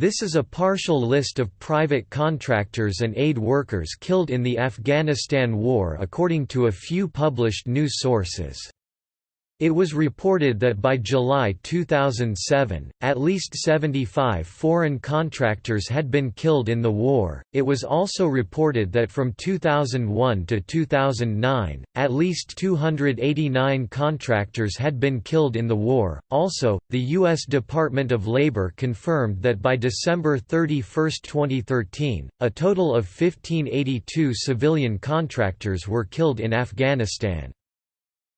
This is a partial list of private contractors and aid workers killed in the Afghanistan War according to a few published news sources. It was reported that by July 2007, at least 75 foreign contractors had been killed in the war. It was also reported that from 2001 to 2009, at least 289 contractors had been killed in the war. Also, the U.S. Department of Labor confirmed that by December 31, 2013, a total of 1582 civilian contractors were killed in Afghanistan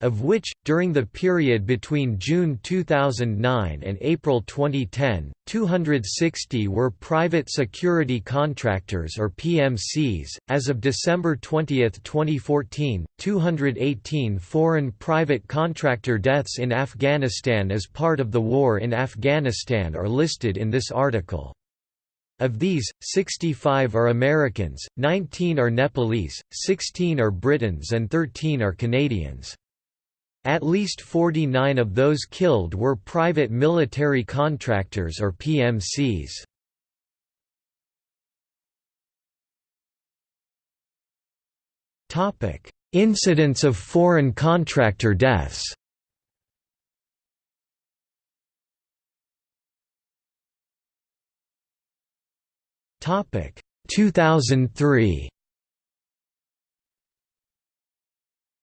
of which, during the period between June 2009 and April 2010, 260 were private security contractors or PMCs. As of December 20, 2014, 218 foreign private contractor deaths in Afghanistan as part of the war in Afghanistan are listed in this article. Of these, 65 are Americans, 19 are Nepalese, 16 are Britons and 13 are Canadians. At least 49 of those killed were private military contractors or PMCs. Topic: Incidents of foreign contractor deaths Topic 2003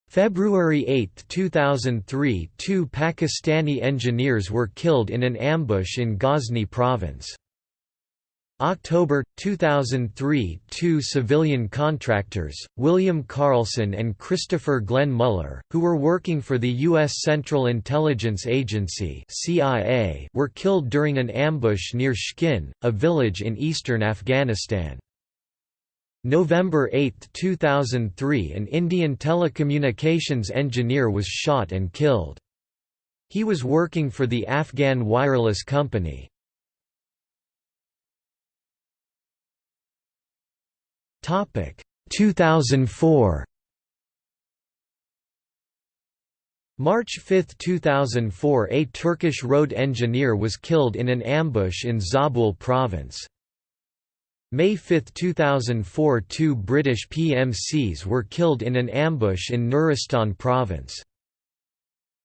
February 8, 2003 two Pakistani engineers were killed in an ambush in Ghazni province. October 2003 two civilian contractors, William Carlson and Christopher Glenn Mueller, who were working for the U.S. Central Intelligence Agency CIA, were killed during an ambush near Shkin, a village in eastern Afghanistan. November 8, 2003 an Indian telecommunications engineer was shot and killed. He was working for the Afghan wireless company. Topic 2004 March 5, 2004 a Turkish road engineer was killed in an ambush in Zabul province. May 5, 2004 two British PMCs were killed in an ambush in Nuristan province.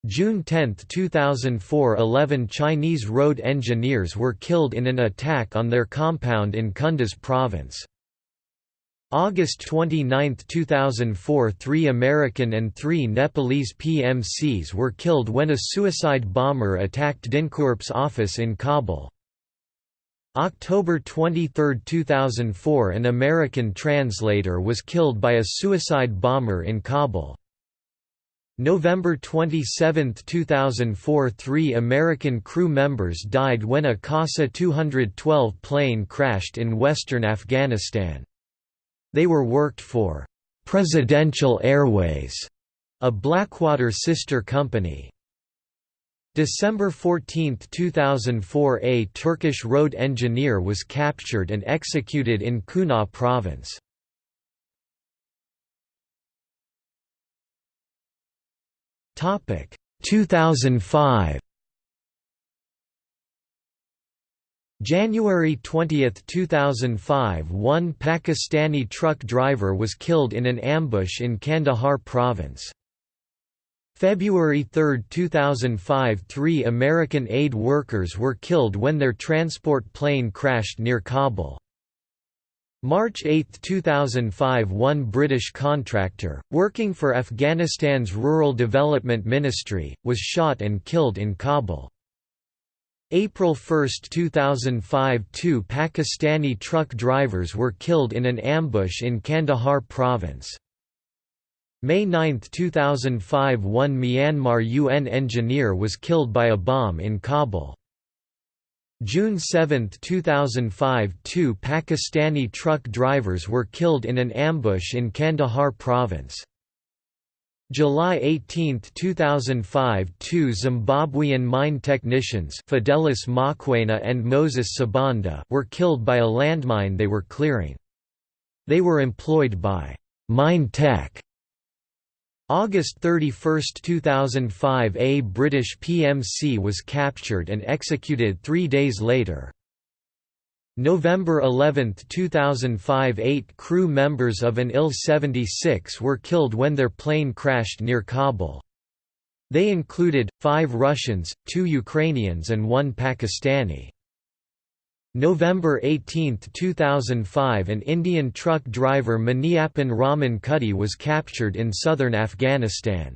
June 10, 2004 11 Chinese road engineers were killed in an attack on their compound in Kunduz province. August 29, 2004 three American and three Nepalese PMCs were killed when a suicide bomber attacked DynCorp's office in Kabul. October 23, 2004 an American translator was killed by a suicide bomber in Kabul. November 27, 2004 three American crew members died when a CASA-212 plane crashed in western Afghanistan. They were worked for «Presidential Airways», a Blackwater sister company. December 14, 2004 a Turkish road engineer was captured and executed in Kunar province. Topic 2005 January 20, 2005 one Pakistani truck driver was killed in an ambush in Kandahar province. February 3, 2005 three American aid workers were killed when their transport plane crashed near Kabul. March 8, 2005 one British contractor, working for Afghanistan's Rural Development Ministry, was shot and killed in Kabul. April 1, 2005 two Pakistani truck drivers were killed in an ambush in Kandahar province. May 9, 2005 one Myanmar UN engineer was killed by a bomb in Kabul. June 7, 2005 two Pakistani truck drivers were killed in an ambush in Kandahar province. July 18, 2005 two Zimbabwean mine technicians Fidelis Mokoena and Moses Sibanda were killed by a landmine they were clearing. They were employed by Mine Tech August 31, 2005 a British PMC was captured and executed three days later. November 11, 2005 Eight crew members of an Il-76 were killed when their plane crashed near Kabul. They included, five Russians, two Ukrainians and one Pakistani. November 18, 2005 An Indian truck driver Maniappan Raman Kutty was captured in southern Afghanistan.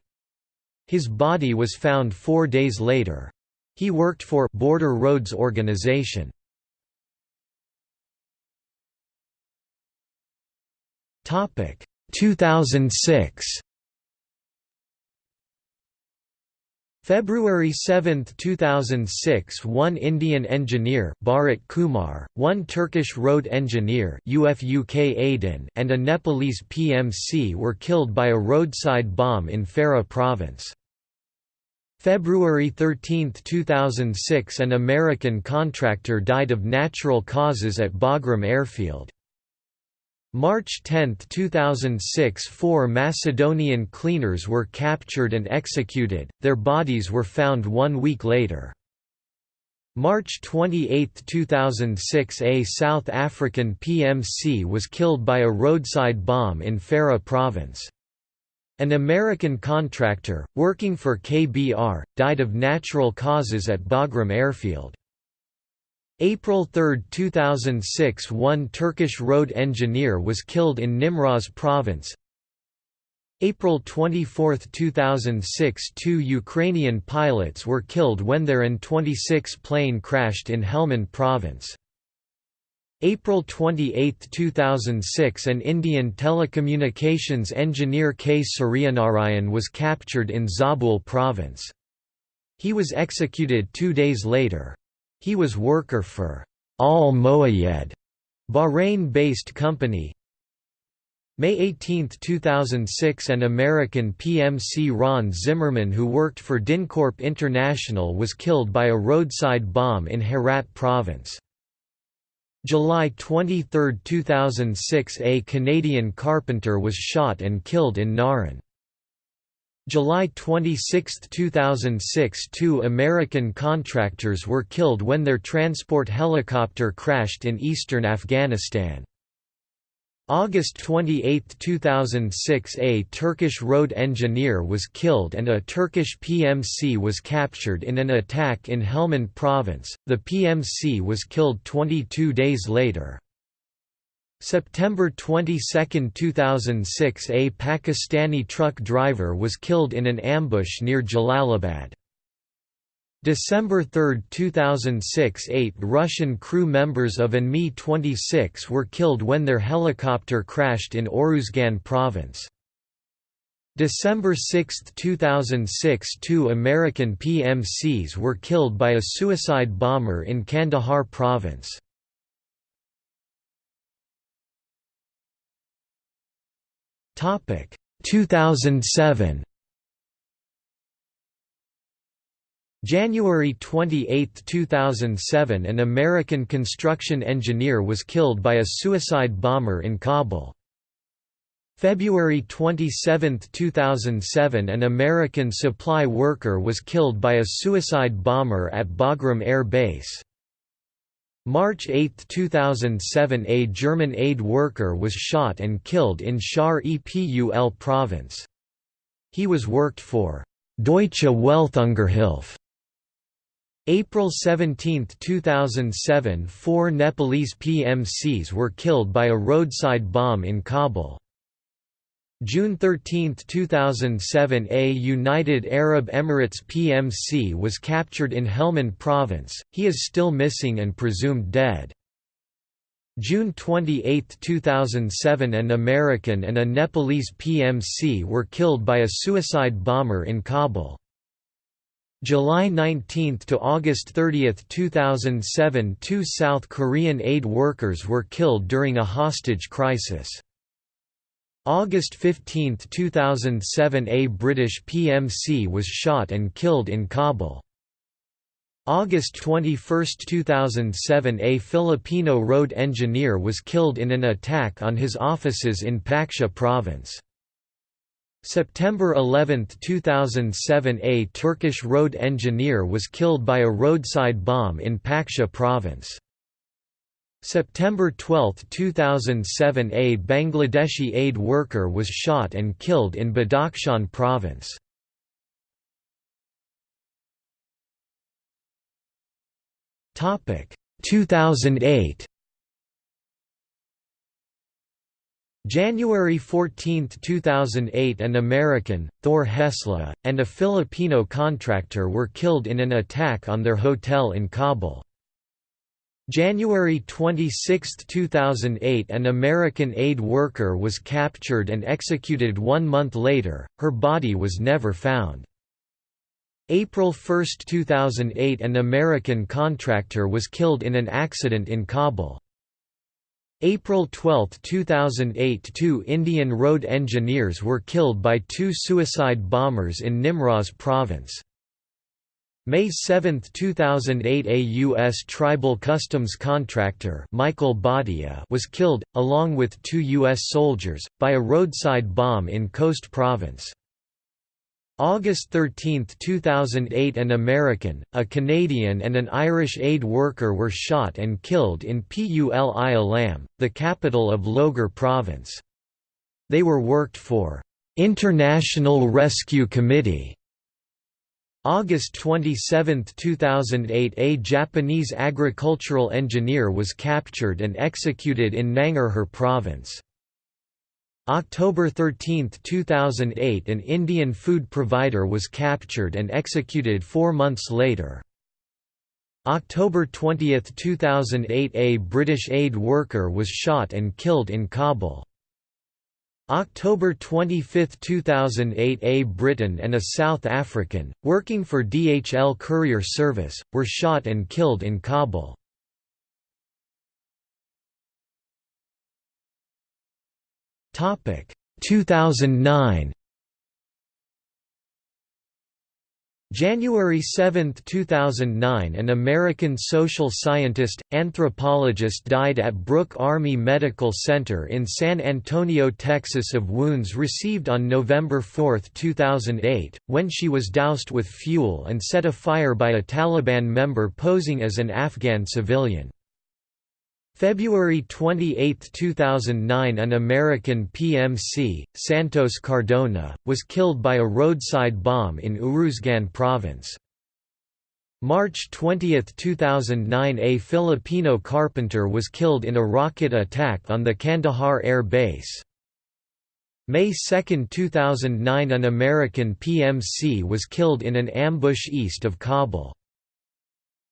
His body was found four days later. He worked for Border Roads Organization. Topic 2006 February 7, 2006 one Indian engineer Bharat Kumar, one Turkish road engineer UFUK Aydin and a Nepalese PMC were killed by a roadside bomb in Farah province. February 13, 2006 an American contractor died of natural causes at Bagram airfield. March 10, 2006 four Macedonian cleaners were captured and executed, their bodies were found one week later. March 28, 2006 a South African PMC was killed by a roadside bomb in Farah province. An American contractor, working for KBR, died of natural causes at Bagram airfield. April 3, 2006 one Turkish road engineer was killed in Nimroz province. April 24, 2006 two Ukrainian pilots were killed when their An-26 plane crashed in Helmand province. April 28, 2006 an Indian telecommunications engineer K. Suryanarayan was captured in Zabul province. He was executed two days later. He was worker for Al Moayed, Bahrain-based company. May 18, 2006 an American PMC Ron Zimmerman who worked for DynCorp International was killed by a roadside bomb in Herat province. July 23, 2006 a Canadian carpenter was shot and killed in Naran. July 26, 2006 two American contractors were killed when their transport helicopter crashed in eastern Afghanistan. August 28, 2006 a Turkish road engineer was killed and a Turkish PMC was captured in an attack in Helmand province, the PMC was killed 22 days later. September 22, 2006 A Pakistani truck driver was killed in an ambush near Jalalabad. December 3, 2006 Eight Russian crew members of an Mi-26 were killed when their helicopter crashed in Oruzgan province. December 6, 2006 Two American PMCs were killed by a suicide bomber in Kandahar province. Topic 2007 January 28, 2007 an American construction engineer was killed by a suicide bomber in Kabul. February 27, 2007 an American supply worker was killed by a suicide bomber at Bagram Air Base. March 8, 2007 a German aid worker was shot and killed in Shar Epul province. He was worked for Deutsche Welthungerhilfe. April 17, 2007 four Nepalese PMCs were killed by a roadside bomb in Kabul. June 13, 2007 A United Arab Emirates PMC was captured in Helmand province, he is still missing and presumed dead. June 28, 2007 An American and a Nepalese PMC were killed by a suicide bomber in Kabul. July 19 to August 30, 2007 two South Korean aid workers were killed during a hostage crisis. August 15, 2007 A British PMC was shot and killed in Kabul. August 21, 2007 A Filipino road engineer was killed in an attack on his offices in Paktia province. September 11, 2007 A Turkish road engineer was killed by a roadside bomb in Paktia province. September 12, 2007 A Bangladeshi aid worker was shot and killed in Badakhshan province. Topic 2008 January 14, 2008 an American, Thor Hesla, and a Filipino contractor were killed in an attack on their hotel in Kabul. January 26, 2008 an American aid worker was captured and executed one month later, her body was never found. April 1, 2008 an American contractor was killed in an accident in Kabul. April 12, 2008 two Indian road engineers were killed by two suicide bombers in Nimroz province. May 7, 2008 a U.S. tribal customs contractor Michael Bhatia was killed, along with two U.S. soldiers, by a roadside bomb in Khost province. August 13, 2008 an American, a Canadian and an Irish aid worker were shot and killed in Pul Alam, the capital of Logar province. They were worked for International Rescue Committee August 27, 2008 a Japanese agricultural engineer was captured and executed in Nangarhar province. October 13, 2008 an Indian food provider was captured and executed four months later. October 20, 2008 a British aid worker was shot and killed in Kabul. October 25, 2008 A Briton and a South African, working for DHL Courier Service, were shot and killed in Kabul. Topic 2009 January 7, 2009 an American social scientist, anthropologist died at Brooke Army Medical Center in San Antonio, Texas of wounds received on November 4, 2008, when she was doused with fuel and set afire by a Taliban member posing as an Afghan civilian. February 28, 2009 an American PMC, Santos Cardona, was killed by a roadside bomb in Uruzgan province. March 20, 2009 a Filipino carpenter was killed in a rocket attack on the Kandahar Air Base. May 2, 2009 an American PMC was killed in an ambush east of Kabul.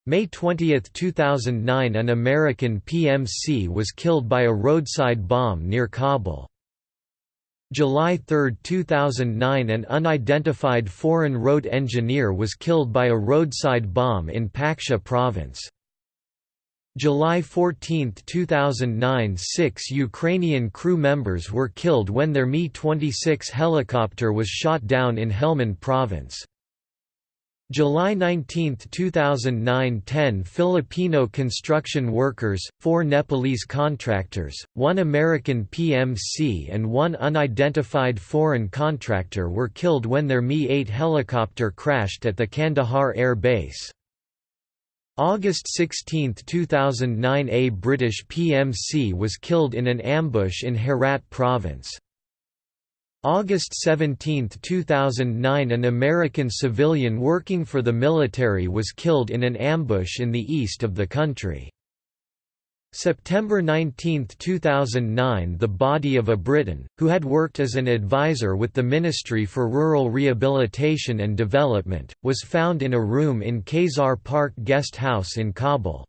May 20, 2009 an American PMC was killed by a roadside bomb near Kabul. July 3, 2009 an unidentified foreign road engineer was killed by a roadside bomb in Paktia province. July 14, 2009 six Ukrainian crew members were killed when their Mi-26 helicopter was shot down in Helmand province. July 19, 2009 10 Filipino construction workers, 4 Nepalese contractors, 1 American PMC and 1 unidentified foreign contractor were killed when their Mi-8 helicopter crashed at the Kandahar Air Base. August 16, 2009 A British PMC was killed in an ambush in Herat province. August 17, 2009 an American civilian working for the military was killed in an ambush in the east of the country. September 19, 2009 the body of a Briton, who had worked as an advisor with the Ministry for Rural Rehabilitation and Development, was found in a room in Khazar Park Guest House in Kabul.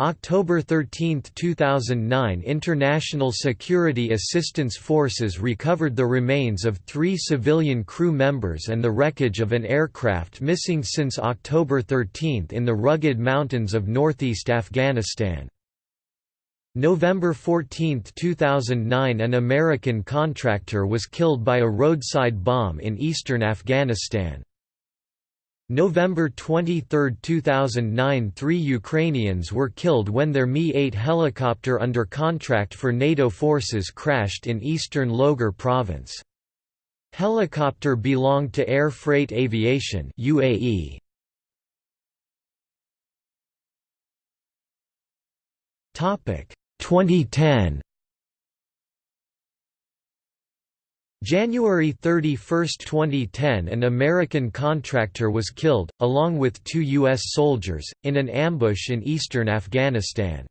October 13, 2009 International Security Assistance Forces recovered the remains of three civilian crew members and the wreckage of an aircraft missing since October 13 in the rugged mountains of northeast Afghanistan. November 14, 2009 an American contractor was killed by a roadside bomb in eastern Afghanistan. November 23, 2009 three Ukrainians were killed when their Mi-8 helicopter under contract for NATO forces crashed in eastern Logar province. Helicopter belonged to Air Freight Aviation UAE. Topic 2010 January 31, 2010 an American contractor was killed, along with two U.S. soldiers, in an ambush in eastern Afghanistan.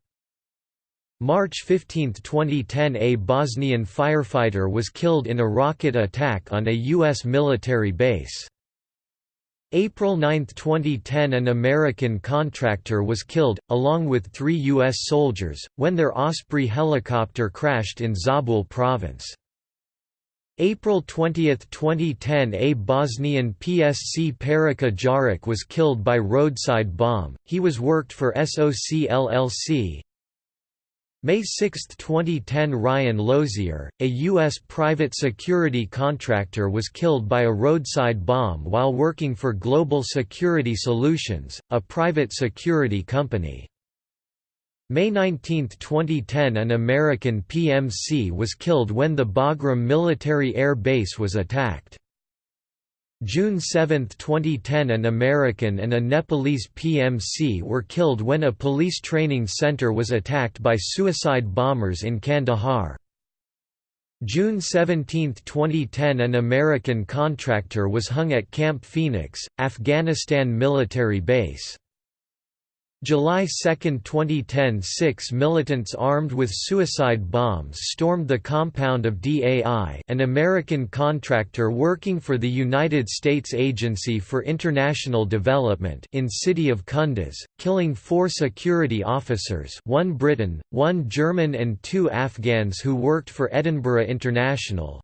March 15, 2010 a Bosnian firefighter was killed in a rocket attack on a U.S. military base. April 9, 2010 an American contractor was killed, along with three U.S. soldiers, when their Osprey helicopter crashed in Zabul province. April 20, 2010 A Bosnian PSC Perica Jaric was killed by roadside bomb, he was worked for SOC LLC. May 6, 2010 Ryan Lozier, a U.S. private security contractor was killed by a roadside bomb while working for Global Security Solutions, a private security company. May 19, 2010 an American PMC was killed when the Bagram military air base was attacked. June 7, 2010 an American and a Nepalese PMC were killed when a police training center was attacked by suicide bombers in Kandahar. June 17, 2010 an American contractor was hung at Camp Phoenix, Afghanistan military base. July 2, 2010 six militants armed with suicide bombs stormed the compound of DAI an American contractor working for the United States Agency for International Development in city of Kunduz, killing four security officers one Briton, one German and two Afghans who worked for Edinburgh International,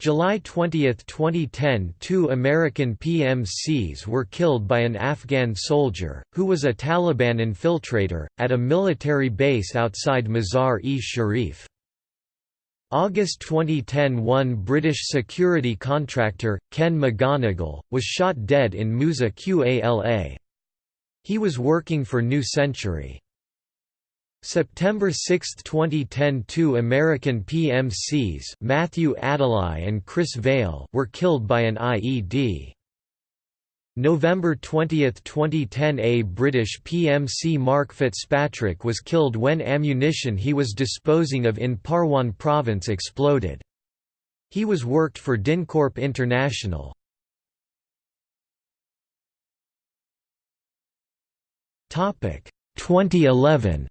July 20, 2010 two American PMCs were killed by an Afghan soldier, who was a Taliban infiltrator, at a military base outside Mazar-e-Sharif. August 2010 one British security contractor, Ken McGonigal, was shot dead in Musa Qala. He was working for New Century. September 6, 2010 two American PMCs Matthew Adeli and Chris Vale were killed by an IED. November 20, 2010 a British PMC Mark Fitzpatrick was killed when ammunition he was disposing of in Parwan province exploded. He was worked for DynCorp International. Topic 2011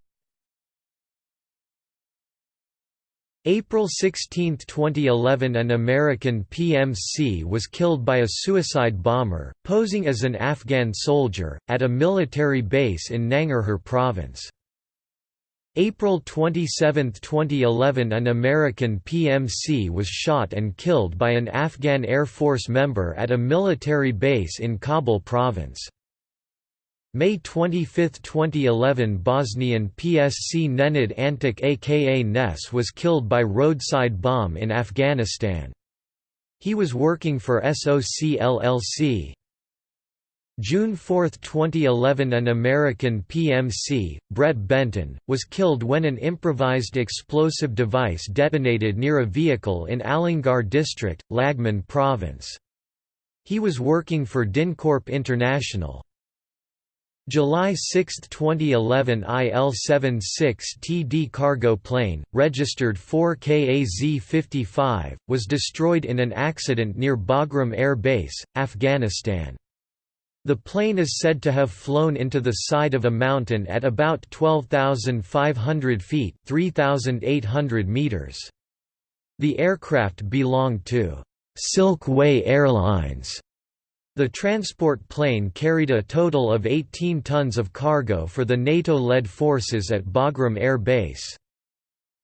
April 16, 2011 an American PMC was killed by a suicide bomber, posing as an Afghan soldier, at a military base in Nangarhar province. April 27, 2011 an American PMC was shot and killed by an Afghan Air Force member at a military base in Kabul province. May 25, 2011 Bosnian PSC Nenad Antic aka Ness was killed by roadside bomb in Afghanistan. He was working for SOC LLC. June 4, 2011 an American PMC, Brett Benton, was killed when an improvised explosive device detonated near a vehicle in Alingar district, Laghman province. He was working for DynCorp International. July 6, 2011 IL-76TD cargo plane, registered 4KAZ-55, was destroyed in an accident near Bagram Air Base, Afghanistan. The plane is said to have flown into the side of a mountain at about 12,500 feet 3,800 meters. The aircraft belonged to Silk Way Airlines the transport plane carried a total of 18 tons of cargo for the NATO-led forces at Bagram Air Base.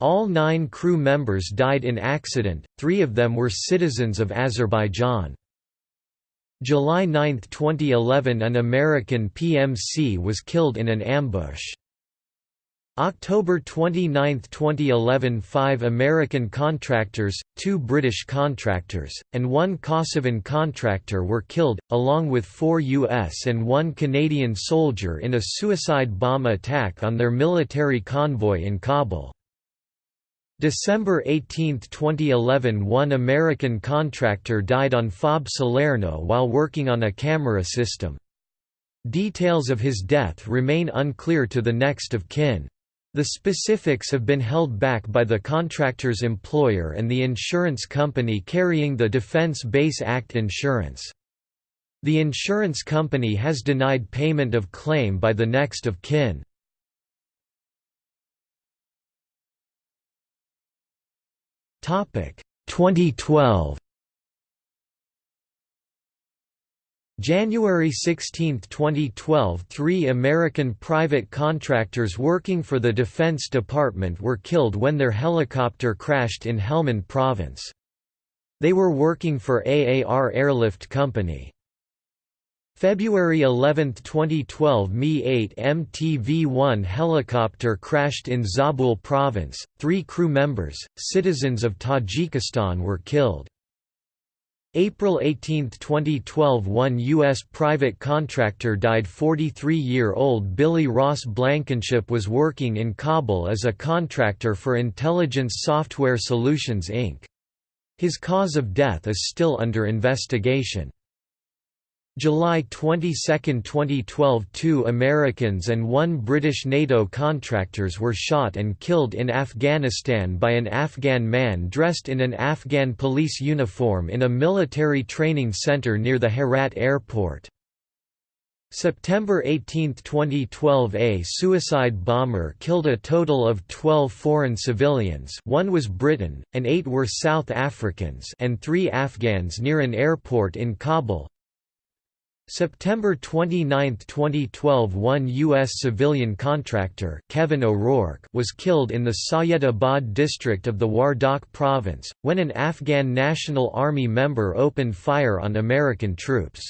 All nine crew members died in accident, three of them were citizens of Azerbaijan. July 9, 2011 an American PMC was killed in an ambush. October 29, 2011 Five American contractors, two British contractors, and one Kosovan contractor were killed, along with four U.S. and one Canadian soldier in a suicide bomb attack on their military convoy in Kabul. December 18, 2011 One American contractor died on FOB Salerno while working on a camera system. Details of his death remain unclear to the next of kin. The specifics have been held back by the contractor's employer and the insurance company carrying the Defense Base Act insurance. The insurance company has denied payment of claim by the next of kin. Topic 2012 January 16, 2012 three American private contractors working for the Defense Department were killed when their helicopter crashed in Helmand Province. They were working for AAR Airlift Company. February 11, 2012 Mi-8 MTV-1 helicopter crashed in Zabul Province, three crew members, citizens of Tajikistan were killed. April 18, 2012 one U.S. private contractor died 43-year-old Billy Ross Blankenship was working in Kabul as a contractor for Intelligence Software Solutions Inc. His cause of death is still under investigation. July 22, 2012 two Americans and one British NATO contractors were shot and killed in Afghanistan by an Afghan man dressed in an Afghan police uniform in a military training center near the Herat airport. September 18, 2012 A suicide bomber killed a total of 12 foreign civilians one was Briton, and eight were South Africans and three Afghans near an airport in Kabul, September 29, 2012 one U.S. civilian contractor Kevin O'Rourke was killed in the Syedabad district of the Wardak province, when an Afghan National Army member opened fire on American troops.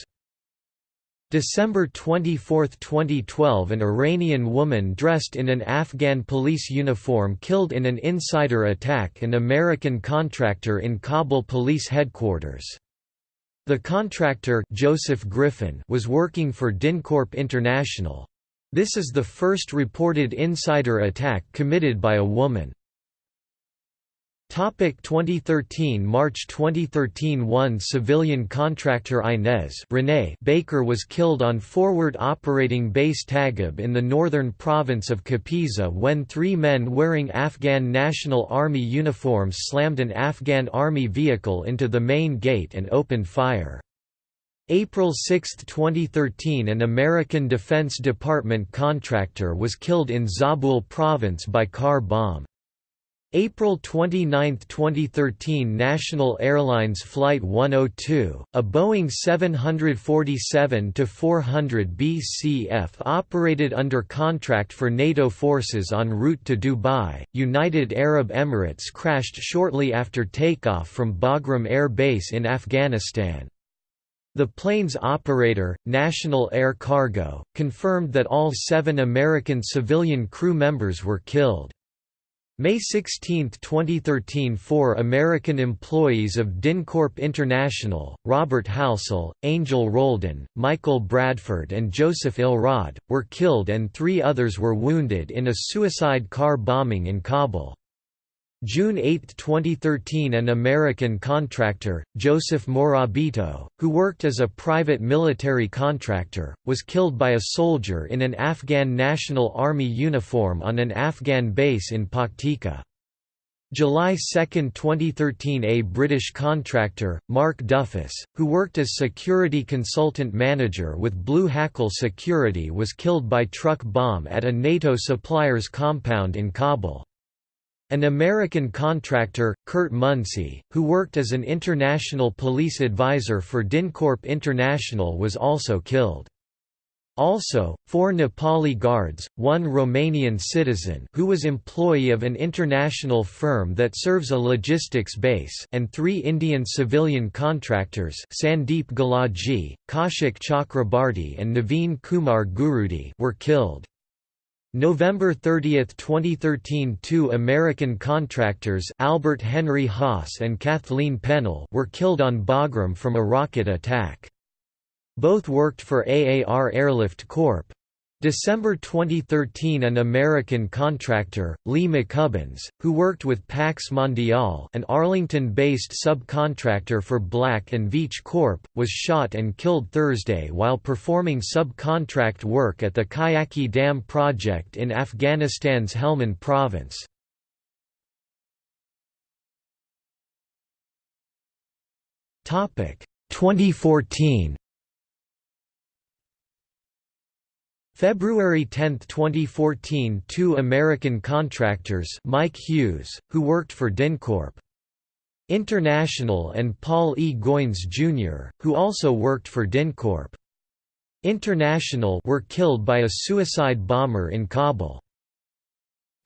December 24, 2012 an Iranian woman dressed in an Afghan police uniform killed in an insider attack an American contractor in Kabul police headquarters. The contractor Joseph Griffin was working for DynCorp International. This is the first reported insider attack committed by a woman. Topic 2013 March 2013 One civilian contractor Inez Renee Baker was killed on Forward Operating Base Tagab in the northern province of Kapisa when three men wearing Afghan National Army uniforms slammed an Afghan Army vehicle into the main gate and opened fire. April 6, 2013 an American Defense Department contractor was killed in Zabul province by car bomb. April 29, 2013 National Airlines Flight 102, a Boeing 747-400 BCF operated under contract for NATO forces en route to Dubai, United Arab Emirates crashed shortly after takeoff from Bagram Air Base in Afghanistan. The plane's operator, National Air Cargo, confirmed that all seven American civilian crew members were killed. May 16, 2013 Four American employees of DynCorp International, Robert Halsell, Angel Roldan, Michael Bradford and Joseph Ilrod, were killed and three others were wounded in a suicide car bombing in Kabul. June 8, 2013 An American contractor, Joseph Morabito, who worked as a private military contractor, was killed by a soldier in an Afghan National Army uniform on an Afghan base in Paktika. July 2, 2013 A British contractor, Mark Duffus, who worked as security consultant manager with Blue Hackle Security was killed by truck bomb at a NATO supplier's compound in Kabul. An American contractor, Kurt Munsey, who worked as an international police advisor for DynCorp International was also killed. Also, four Nepali guards, one Romanian citizen who was employee of an international firm that serves a logistics base and three Indian civilian contractors Sandeep Galaji, Kaushik Chakrabarti and Naveen Kumar Gurudi were killed. November 30, 2013 two American contractors Albert Henry Haas and Kathleen Pennell were killed on Bagram from a rocket attack. Both worked for AAR Airlift Corp. December 2013 an American contractor, Lee McCubbins, who worked with Pax Mondial an Arlington-based subcontractor for Black & Veatch Corp., was shot and killed Thursday while performing subcontract work at the Kajaki Dam project in Afghanistan's Helmand province. Topic 2014 February 10, 2014 two American contractors Mike Hughes, who worked for DynCorp. International and Paul E. Goines Jr., who also worked for DynCorp. International were killed by a suicide bomber in Kabul.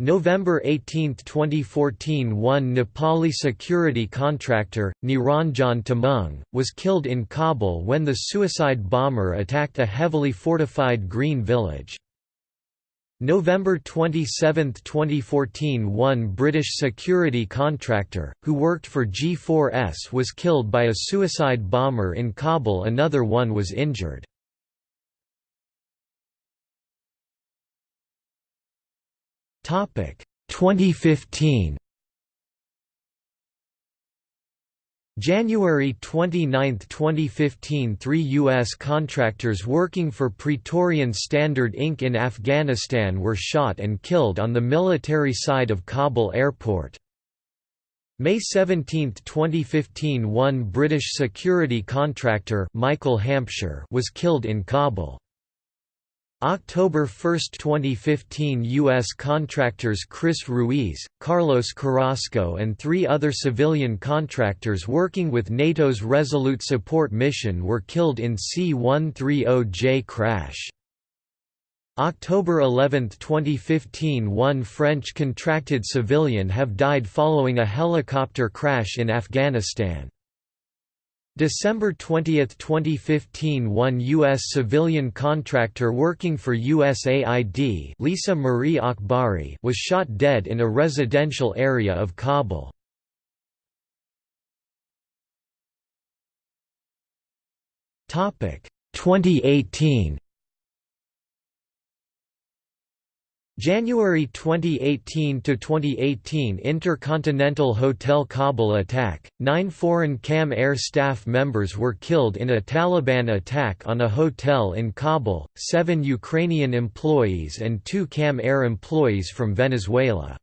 November 18, 2014 one Nepali security contractor, Niranjan Tamang, was killed in Kabul when the suicide bomber attacked a heavily fortified green village. November 27, 2014 one British security contractor, who worked for G4S was killed by a suicide bomber in Kabul another one was injured. 2015 January 29, 2015 Three U.S. contractors working for Praetorian Standard Inc. in Afghanistan were shot and killed on the military side of Kabul airport. May 17, 2015 One British security contractor Michael Hampshire was killed in Kabul. October 1, 2015 U.S. contractors Chris Ruiz, Carlos Carrasco and three other civilian contractors working with NATO's Resolute Support mission were killed in C-130J crash. October 11, 2015 One French contracted civilian have died following a helicopter crash in Afghanistan. December 20, 2015 one U.S. civilian contractor working for USAID Lisa Marie Akbari was shot dead in a residential area of Kabul. Topic 2018 January 2018 to 2018 Intercontinental Hotel Kabul attack. 9 foreign Kam Air staff members were killed in a Taliban attack on a hotel in Kabul. 7 Ukrainian employees and 2 Kam Air employees from Venezuela.